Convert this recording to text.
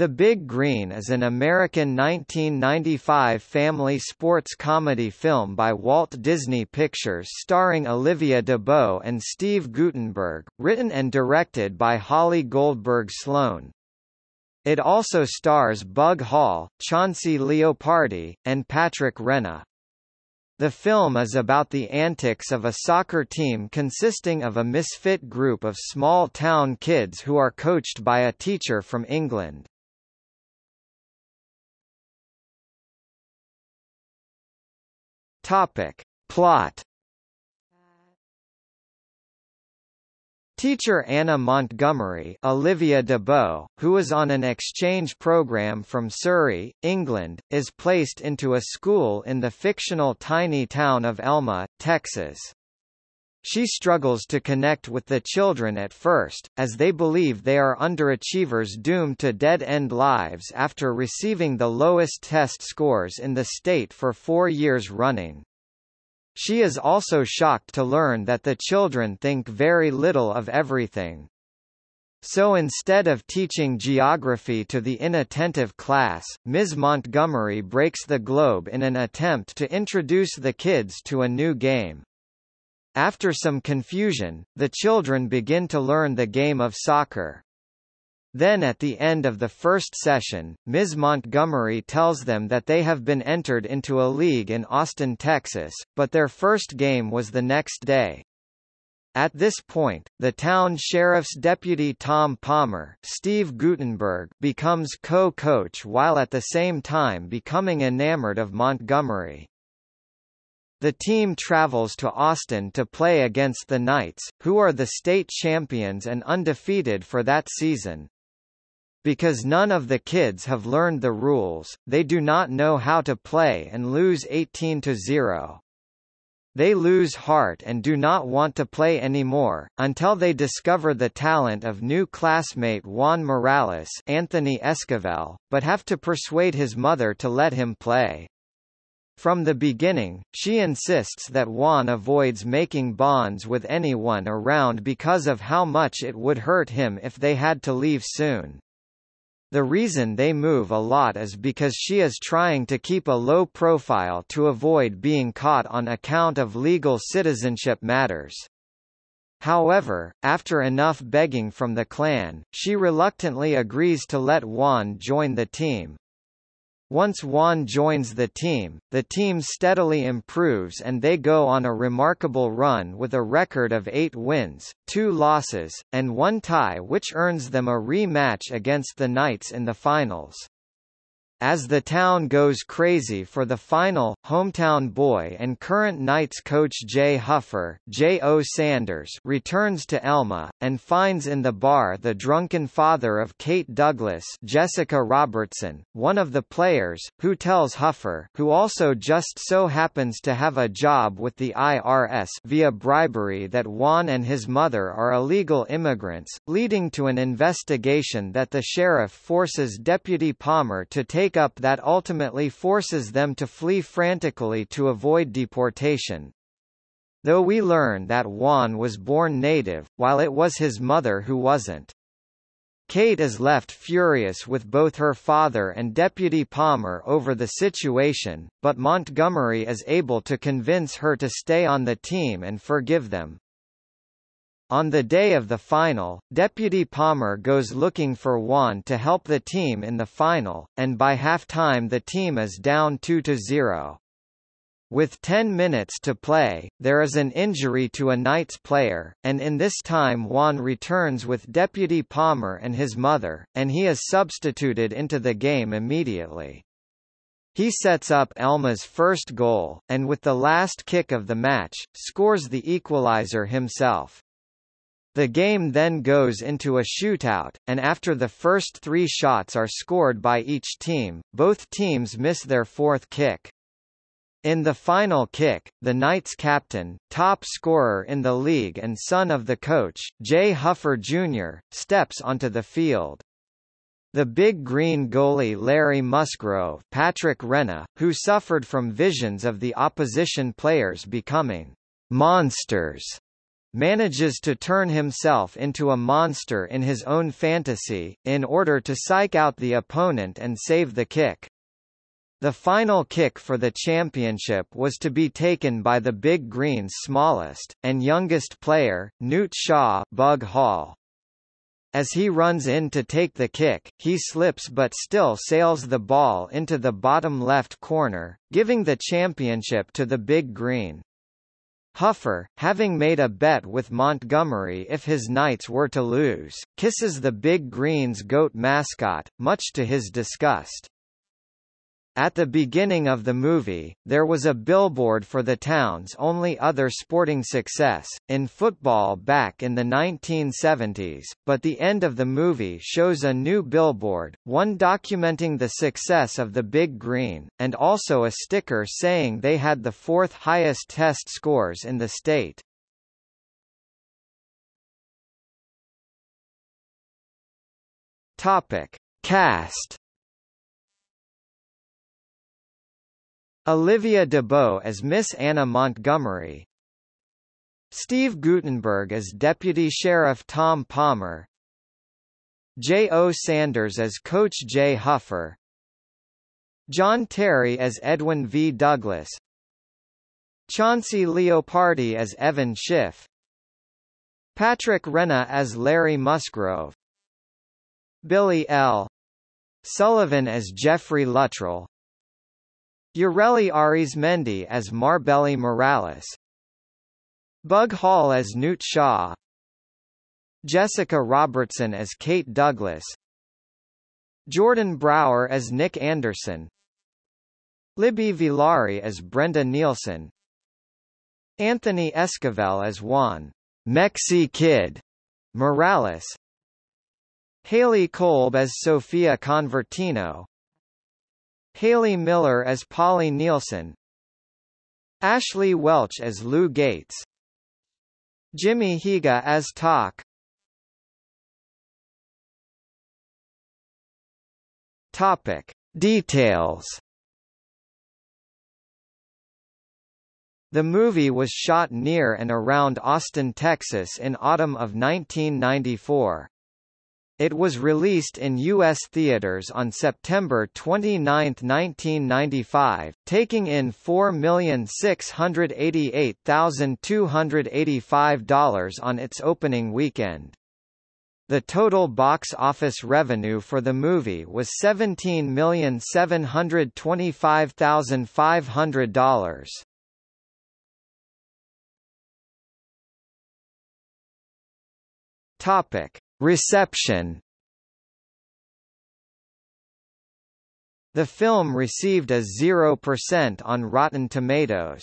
The Big Green is an American 1995 family sports comedy film by Walt Disney Pictures starring Olivia d'Abo and Steve Guttenberg, written and directed by Holly Goldberg Sloan. It also stars Bug Hall, Chauncey Leopardi, and Patrick Renna. The film is about the antics of a soccer team consisting of a misfit group of small-town kids who are coached by a teacher from England. Topic. Plot Teacher Anna Montgomery Olivia d'Abo, who is on an exchange program from Surrey, England, is placed into a school in the fictional tiny town of Elma, Texas. She struggles to connect with the children at first, as they believe they are underachievers doomed to dead-end lives after receiving the lowest test scores in the state for four years running. She is also shocked to learn that the children think very little of everything. So instead of teaching geography to the inattentive class, Ms. Montgomery breaks the globe in an attempt to introduce the kids to a new game. After some confusion, the children begin to learn the game of soccer. Then at the end of the first session, Ms. Montgomery tells them that they have been entered into a league in Austin, Texas, but their first game was the next day. At this point, the town sheriff's deputy Tom Palmer Steve Guttenberg becomes co-coach while at the same time becoming enamored of Montgomery. The team travels to Austin to play against the Knights, who are the state champions and undefeated for that season. Because none of the kids have learned the rules, they do not know how to play and lose 18 to 0. They lose heart and do not want to play anymore, until they discover the talent of new classmate Juan Morales Anthony Esquivel, but have to persuade his mother to let him play. From the beginning, she insists that Juan avoids making bonds with anyone around because of how much it would hurt him if they had to leave soon. The reason they move a lot is because she is trying to keep a low profile to avoid being caught on account of legal citizenship matters. However, after enough begging from the clan, she reluctantly agrees to let Juan join the team, once Juan joins the team, the team steadily improves and they go on a remarkable run with a record of eight wins, two losses, and one tie which earns them a rematch against the Knights in the finals. As the town goes crazy for the final, hometown boy and current Knights coach Jay Huffer Jay O. Sanders returns to Elma, and finds in the bar the drunken father of Kate Douglas Jessica Robertson, one of the players, who tells Huffer who also just so happens to have a job with the IRS via bribery that Juan and his mother are illegal immigrants, leading to an investigation that the sheriff forces Deputy Palmer to take breakup that ultimately forces them to flee frantically to avoid deportation. Though we learn that Juan was born native, while it was his mother who wasn't. Kate is left furious with both her father and Deputy Palmer over the situation, but Montgomery is able to convince her to stay on the team and forgive them. On the day of the final, Deputy Palmer goes looking for Juan to help the team in the final, and by half-time the team is down 2-0. With 10 minutes to play, there is an injury to a Knights player, and in this time Juan returns with Deputy Palmer and his mother, and he is substituted into the game immediately. He sets up Elma's first goal, and with the last kick of the match, scores the equalizer himself. The game then goes into a shootout, and after the first three shots are scored by each team, both teams miss their fourth kick. In the final kick, the Knights captain, top scorer in the league and son of the coach, Jay Huffer Jr., steps onto the field. The big green goalie Larry Musgrove Patrick Renna, who suffered from visions of the opposition players becoming monsters manages to turn himself into a monster in his own fantasy, in order to psych out the opponent and save the kick. The final kick for the championship was to be taken by the Big Green's smallest, and youngest player, Newt Shaw Bug Hall. As he runs in to take the kick, he slips but still sails the ball into the bottom left corner, giving the championship to the Big Green. Huffer, having made a bet with Montgomery if his Knights were to lose, kisses the Big Green's goat mascot, much to his disgust. At the beginning of the movie, there was a billboard for the town's only other sporting success, in football back in the 1970s, but the end of the movie shows a new billboard, one documenting the success of the Big Green, and also a sticker saying they had the fourth highest test scores in the state. Topic. Cast Olivia d'Abo as Miss Anna Montgomery Steve Guttenberg as Deputy Sheriff Tom Palmer Jay O. Sanders as Coach Jay Huffer John Terry as Edwin V. Douglas Chauncey Leopardi as Evan Schiff Patrick Renna as Larry Musgrove Billy L. Sullivan as Jeffrey Luttrell Yareli Arizmendi as Marbelli Morales. Bug Hall as Newt Shaw. Jessica Robertson as Kate Douglas. Jordan Brower as Nick Anderson. Libby Villari as Brenda Nielsen. Anthony Esquivel as Juan. Mexi Kid. Morales. Haley Kolb as Sophia Convertino Haley Miller as Polly Nielsen Ashley Welch as Lou Gates Jimmy Higa as Talk Topic. Details The movie was shot near and around Austin, Texas in autumn of 1994. It was released in U.S. theaters on September 29, 1995, taking in $4,688,285 on its opening weekend. The total box office revenue for the movie was $17,725,500. Topic Reception The film received a 0% on Rotten Tomatoes.